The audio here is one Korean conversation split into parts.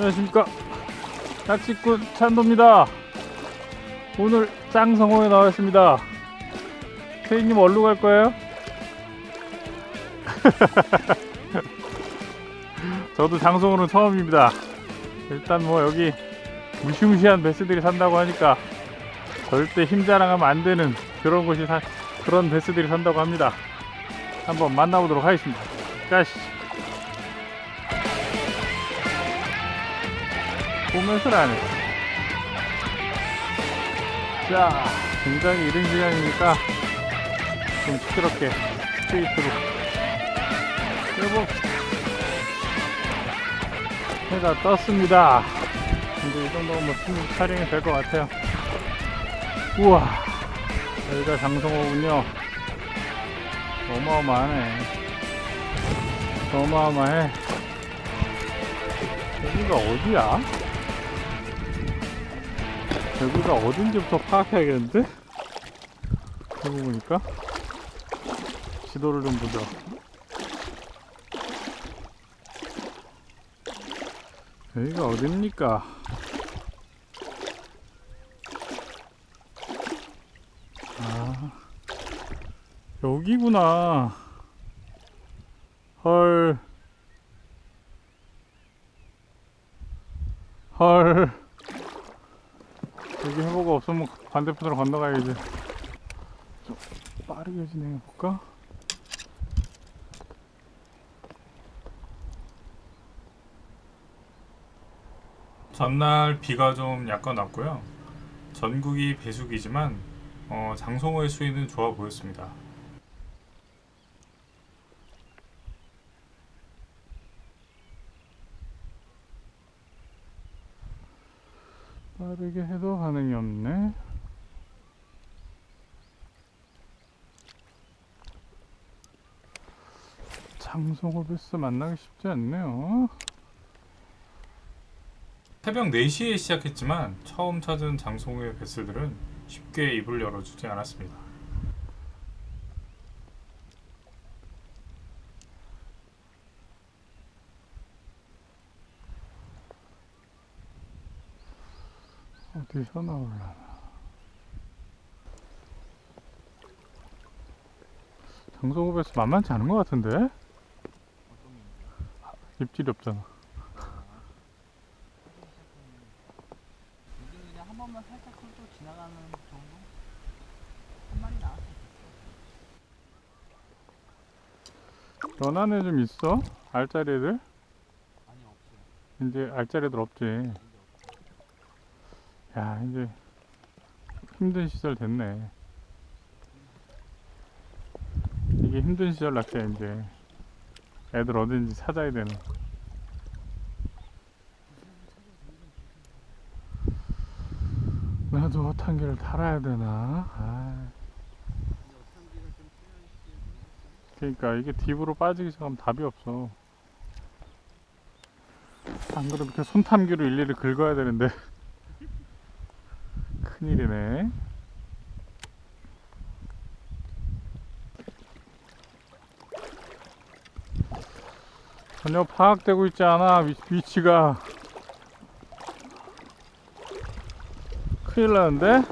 안녕하십니까. 낚시꾼 찬도입니다. 오늘 짱성호에 나왔습니다. 태희님 어디로 갈 거예요? 저도 장성호는 처음입니다. 일단 뭐 여기 무시무시한 베스들이 산다고 하니까 절대 힘 자랑하면 안 되는 그런 곳이 사, 그런 베스들이 산다고 합니다. 한번 만나보도록 하겠습니다. 가시 보면서 안 해. 자, 굉장히 이른 시간이니까 좀 시끄럽게 스트레이트로 여보 해가 떴습니다. 이제 이 정도면 뭐 충분히 촬영이 될 것 같아요. 우와, 여기가 장성호군요. 어마어마하네. 어마어마해. 여기가 어디야? 여기가 어딘지부터 파악해야겠는데? 그러고 보니까 지도를 좀 보자 여기가 어딥니까? 아 여기구나 헐 헐. 여기 해보가 없으면 반대편으로 건너가야지. 좀 빠르게 진행해볼까? 전날 비가 좀 약간 왔고요. 전국이 배수기지만 어, 장성호의 수위는 좋아 보였습니다. 빠르게 해도 반응이 없네. 장성호 베스 만나기 쉽지 않네요. 새벽 4시에 시작했지만 처음 찾은 장성호의 베스들은 쉽게 입을 열어주지 않았습니다. 어디서 나올라나 장성호에서 만만치 않은 것 같은데? 입질이 없잖아 요즘 그냥 한 번만 살짝 훑고 지나가는 정도? 한 마리 나왔어. 연안에 좀 있어? 알짜리 애들? 아니 없어요. 이제 알짜리 애들 없지. 야 이제 힘든 시절 됐네. 이게 힘든 시절 낚시야 이제. 애들 어딘지 찾아야 되는 나도 어탕기를 달아야 되나? 아. 그러니까 이게 딥으로 빠지기 시작하면 답이 없어. 안 그러면 이렇게 손탐기로 일일이 긁어야 되는데 큰일이네. 전혀 파악되고 있지 않아 위, 위치가. 큰일 나는데?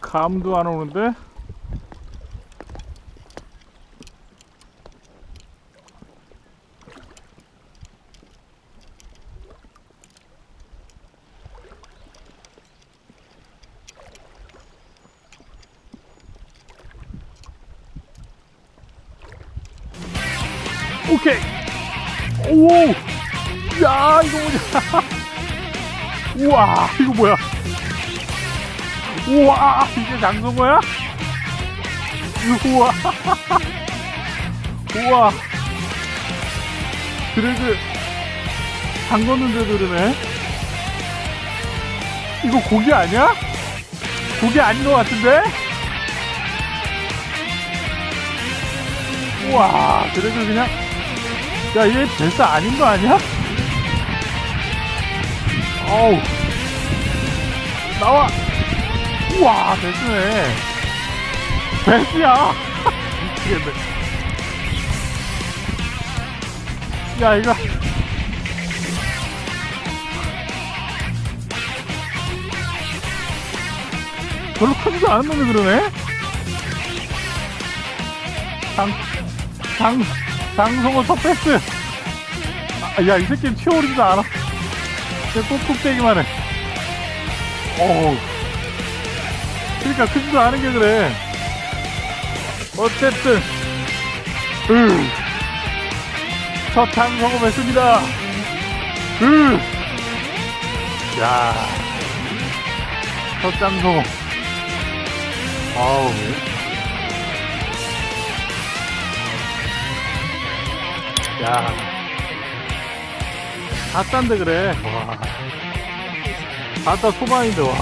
감도 안 오는데 장성호야? 우와. 우와. 드래그 담궜는데도 그러네. 이거 고기 아니야? 고기 아닌 것 같은데? 우와, 드래그 그냥 야, 얘 베스 아닌 거 아니야? 어우. 나와. 우와, 베스네. 베스야. 미치겠네. 야 이거 별로 크지도 않은 놈이 그러네 장, 장, 장성호 첫 패스 아, 야이 새끼는 튀어오르지도 않아 그냥 꾹꾹대기만 해 어우 그러니까 크지도 않은 게 그래 어쨌든 으. 첫 장성호 했습니다 으. 야. 첫 장성호 아우 야. 다싼데 그래 와 다싸 소방인데 와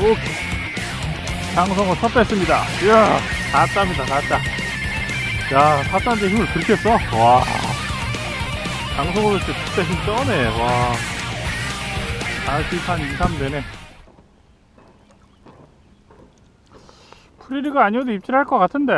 오케이. 장성호 첫 뺐습니다. 이야 다따입니다 다 따 야 다따인데 힘을 그렇게 써? 와. 장성호 때 진짜 힘 쩌네 와. 40한 2, 3 되네. 프리리그 아니어도 입질할 것 같은데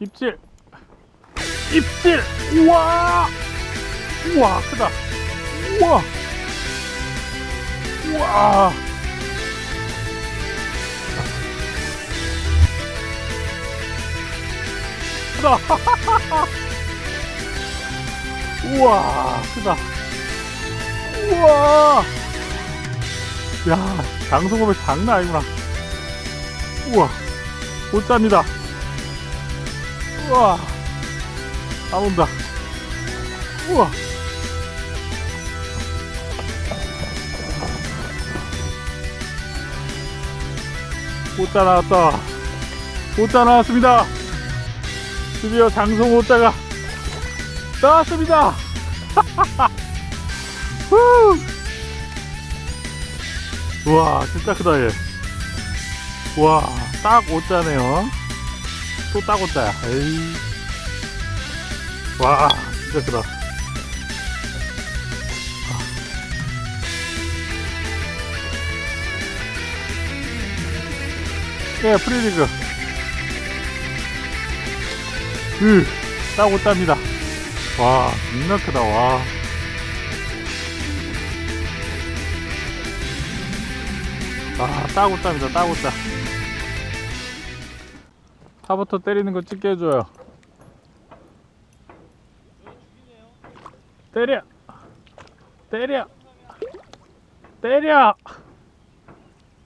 입질. 입질. 우와. 우와 크다. 우와. 우와. 크다. 우와 크다. 우와. 야 장소금이 장난 아니구나. 우와 못 잡니다 우와. 나온다. 우와. 오자 나왔다. 오자 나왔습니다. 드디어 장성 오자가 나왔습니다. 후! 우와 진짜 크다 얘. 우와 딱 오자네요 또딱 온다. 에이. 와, 진짜 크다. 예, 프리리그. 으, 딱 온답니다. 와, 겁나 크다, 와. 아, 딱 온답니다, 딱 온다. 차부터 때리는 거 찍게 해줘요. 때려! 때려! 때려!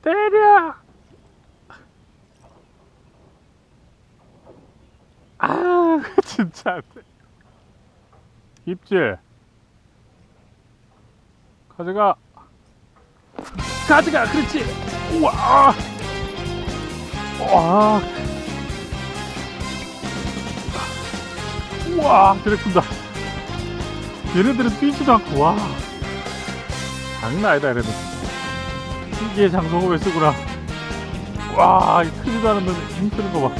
때려! 아, 진짜. 입질. 가져가. 가져가! 그렇지! 우와! 와! 우와 드래프다. 얘네들은 뛰지도 않고 와. 장난 아니다 얘네들. 이게 장성호에 쓰구나. 와이 크지도 않은 놈이 힘쓰는 거봐.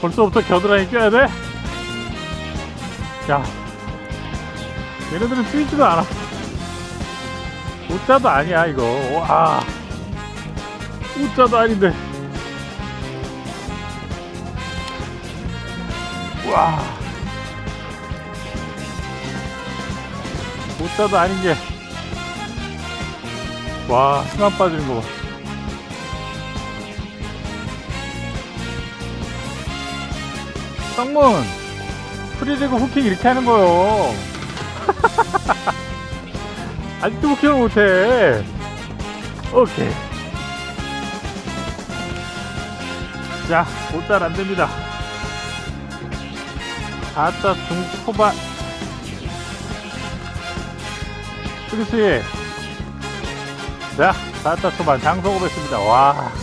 벌써부터 겨드랑이 껴야 돼? 야 얘네들은 뛰지도 않아. 오자도 아니야 이거. 와 오자도 아닌데 와. 못자도 아닌 게. 와, 힘안 빠지는 거 봐. 성문! 프리리그 후킹 이렇게 하는 거요. 아직도 후킹을 못해. 오케이. 자, 못잘 안 됩니다. 아따 중초반 그렇지. 자 아따 초반 장소고 뺐습니다. 와힘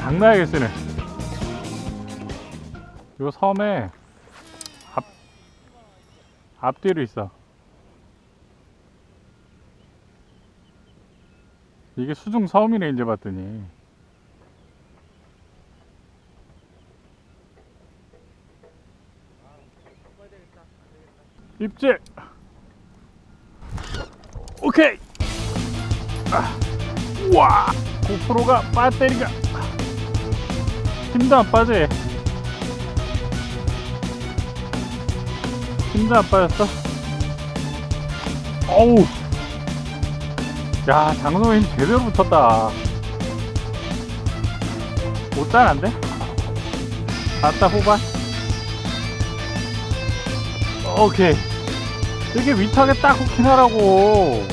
장난하게 쓰네. 요 섬에 앞 앞뒤로 있어. 이게 수중 섬이네 이제 봤더니. 입질. 오케이. 아, 우와. 고프로가 배터리가 힘도 안 빠져. 얘. 힘도 안 빠졌어. 어우. 야, 장성호 힘 제대로 붙었다. 못잘안돼? 갔다 후반. 오케이. 이렇게 위탁에 딱 후킹하라고.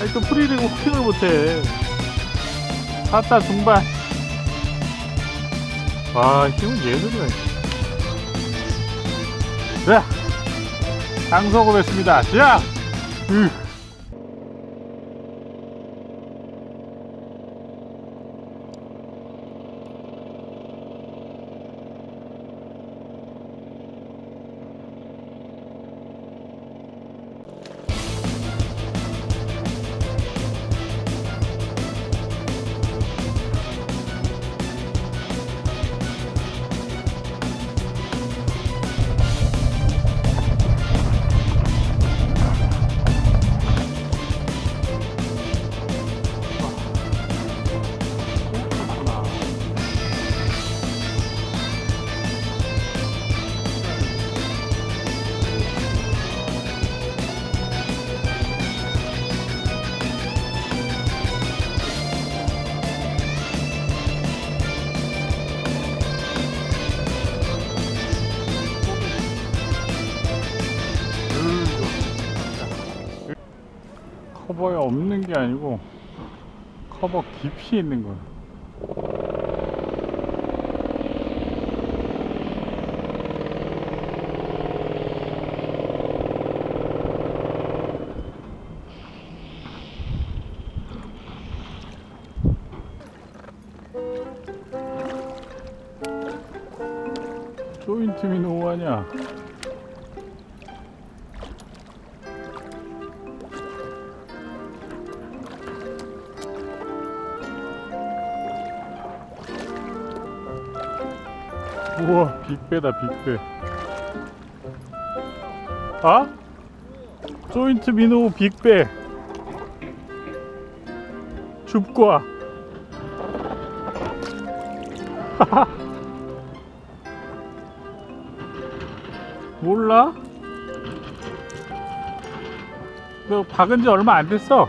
아니, 또 프리리그 후킹을 못해. 갔다 중반. 와, 힘은 예술이네. 자, 장성호 뵙습니다. 자! 으. 커버에 없는 게 아니고 커버 깊이 있는 거야. 조인트미 노하냐? 우와 빅배다 빅배 아? 조인트 민호 빅배 줍과 몰라? 너 박은 지 얼마 안 됐어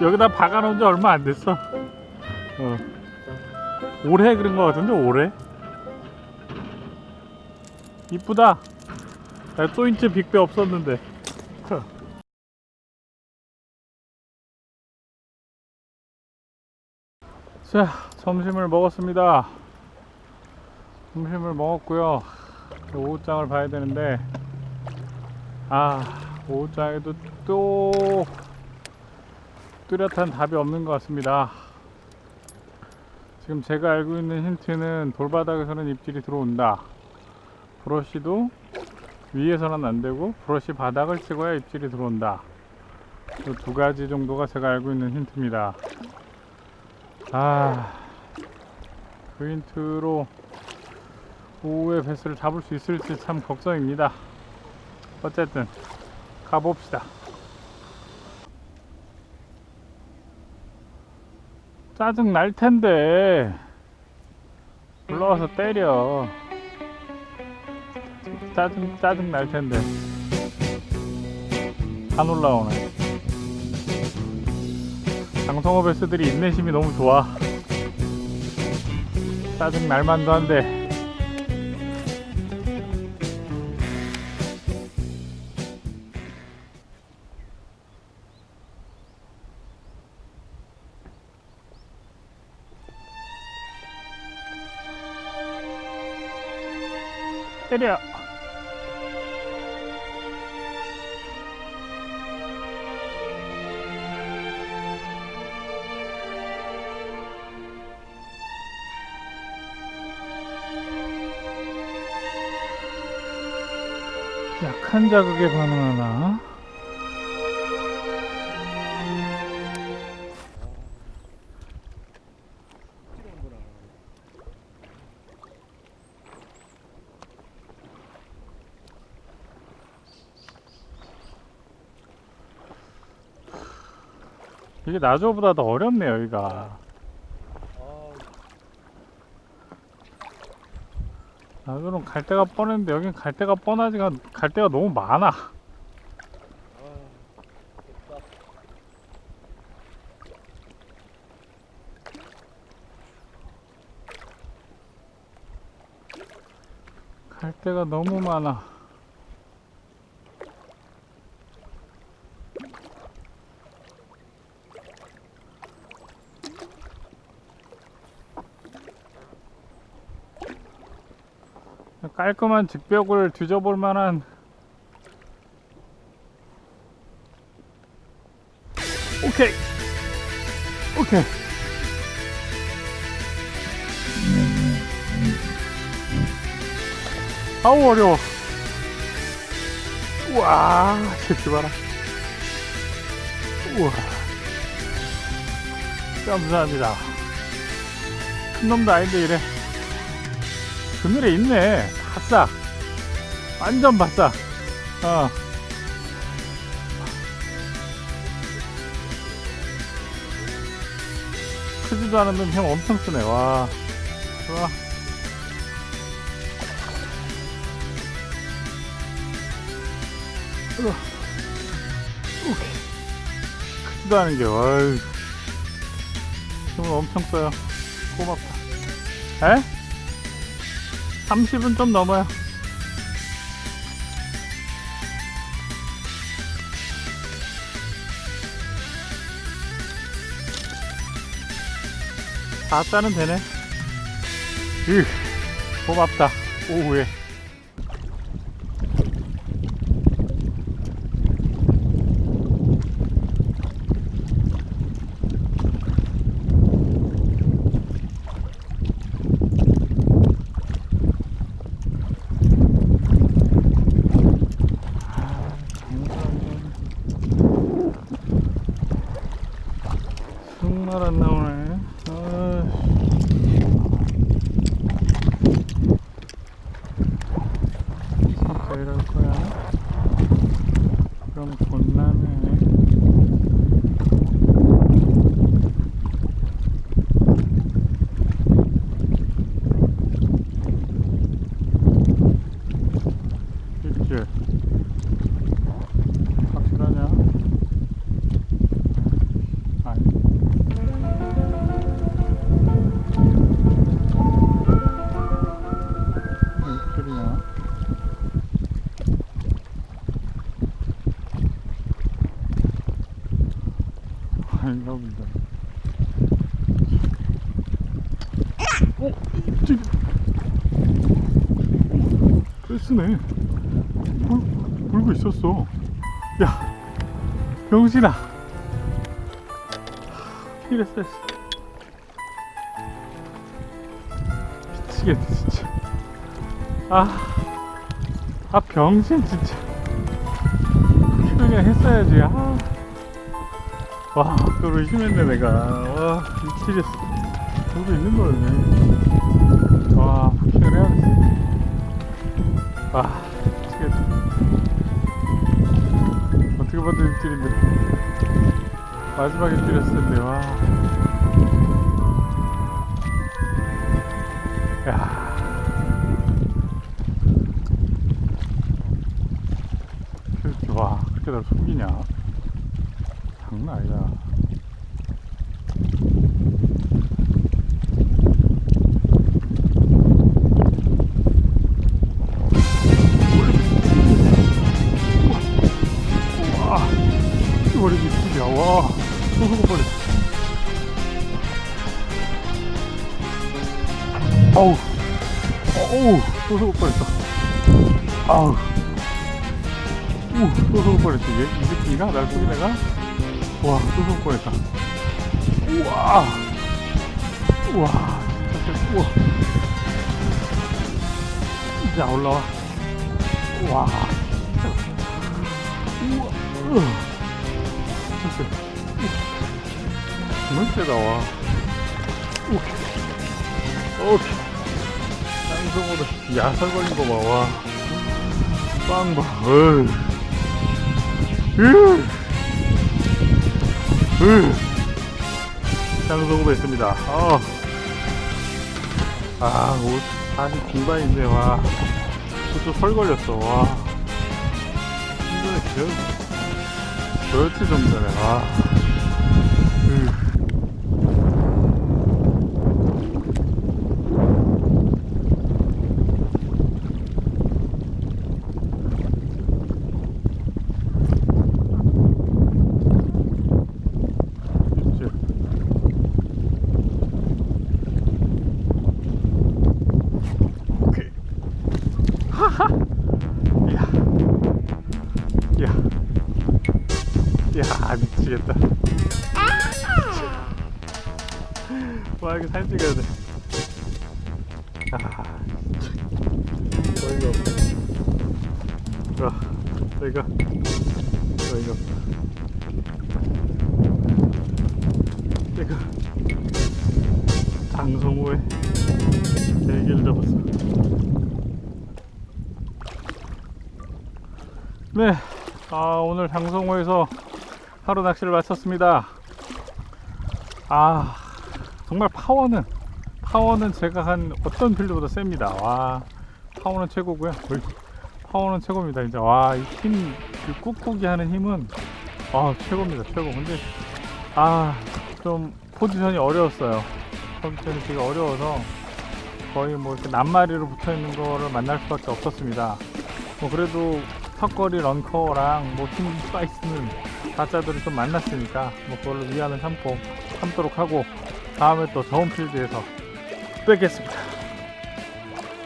여기다 박아놓은 지 얼마 안 됐어 어. 올해 그런 거 같은데 올해 이쁘다. 야, 조인트 빅배 없었는데. 자 점심을 먹었습니다. 점심을 먹었고요. 오후장을 봐야 되는데. 아 오후장에도 또 뚜렷한 답이 없는 것 같습니다. 지금 제가 알고 있는 힌트는 돌바닥에서는 입질이 들어온다 브러쉬도 위에서는 안 되고 브러쉬 바닥을 찍어야 입질이 들어온다. 그두 가지 정도가 제가 알고 있는 힌트입니다. 아, 그 힌트로 오후에 배스를 잡을 수 있을지 참 걱정입니다. 어쨌든 가봅시다. 짜증 날 텐데 올라와서 때려. 짜증 짜증 날 텐데 안 올라오네. 장성호 베스들이 인내심이 너무 좋아. 짜증 날 만도 한데. 때려. 약한 자극에 반응하나? 이게 나조보다 더 어렵네 여기가 나조는 갈 데가 뻔했는데 여긴 갈 데가 뻔하지가 갈 데가 너무 많아. 갈 데가 너무 많아 깔끔한 직벽을 뒤져볼 만한 오케이. 오케이. 아우 어려워. 우와 새끼 봐라. 우와. 감사합니다. 큰 놈도 아닌데 이래. 그늘에 있네 바싹 완전 바싹 어. 크지도 않은 놈형 엄청 쓰네. 와. 좋아. 크지도 않은 게 와이. 힘을 엄청 써요. 고맙다. 에? 30은 좀 넘어요. 다짜는 되네. 으, 고맙다. 오후에. 정 어? 입질. 뺐으네. 불, 불고 있었어. 야, 병신아. 이랬어. 미치겠네, 진짜. 아, 아, 병신, 진짜. 그냥 했어야지, 아. 와, 그걸 의심했네, 내가. 와, 미치겠어. 그러고 있는 거였네. 와, 폭행을 해야겠어. 아, 미치겠다. 어떻게 봐도 입질인데. 마지막에 때렸을 텐데, 와. 야. 와, 그렇게 날 속이냐? 장난 아니다. 아우, 우, 소소고 버렸어. 얘, 이 새끼가 날 속이 내가? 와, 소소고 버렸다. 우와, 우와, 진짜, 세- 우와. 자, 올라와. 와, 정말 세다 와. 오케이. 땅성으로 야설 걸린 거봐와 빵 봐. 어이. 으. 으. 장소구 했습니다. 어. 아, 옷 다시 있네. 와. 저쪽 설 걸렸어. 와. 힘드네. 저, 며칠 정도 전에. 와. 장성호의 얘기를 잡았어. 네, 아, 오늘 장성호에서 하루 낚시를 마쳤습니다. 아, 정말 파워는 파워는 제가 한 어떤 필드보다 셉니다. 와, 파워는 최고고요. 파워는 최고입니다. 진짜 와, 이 힘, 그 꾹꾹이 하는 힘은 아 최고입니다. 최고. 근데 아, 좀 포지션이 어려웠어요. 포지션이 되게 어려워서 거의 뭐 이렇게 낱마리로 붙어 있는 거를 만날 수밖에 없었습니다. 뭐 그래도 턱걸이 런커랑 뭐힘 스파이스는 가짜들을 좀 만났으니까 뭐 그걸로 위안을 삼고 참도록 하고 다음에 또 좋은 필드에서 뵙겠습니다.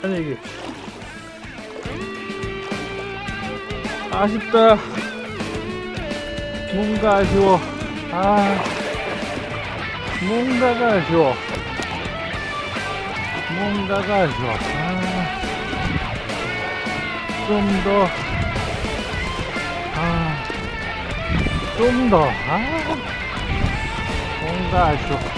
안녕히. 아쉽다. 뭔가 아쉬워. 아. 뭔가가 아쉬워. 뭔가가 아쉬워. 아, 좀 더, 아, 아, 뭔가 아쉬워.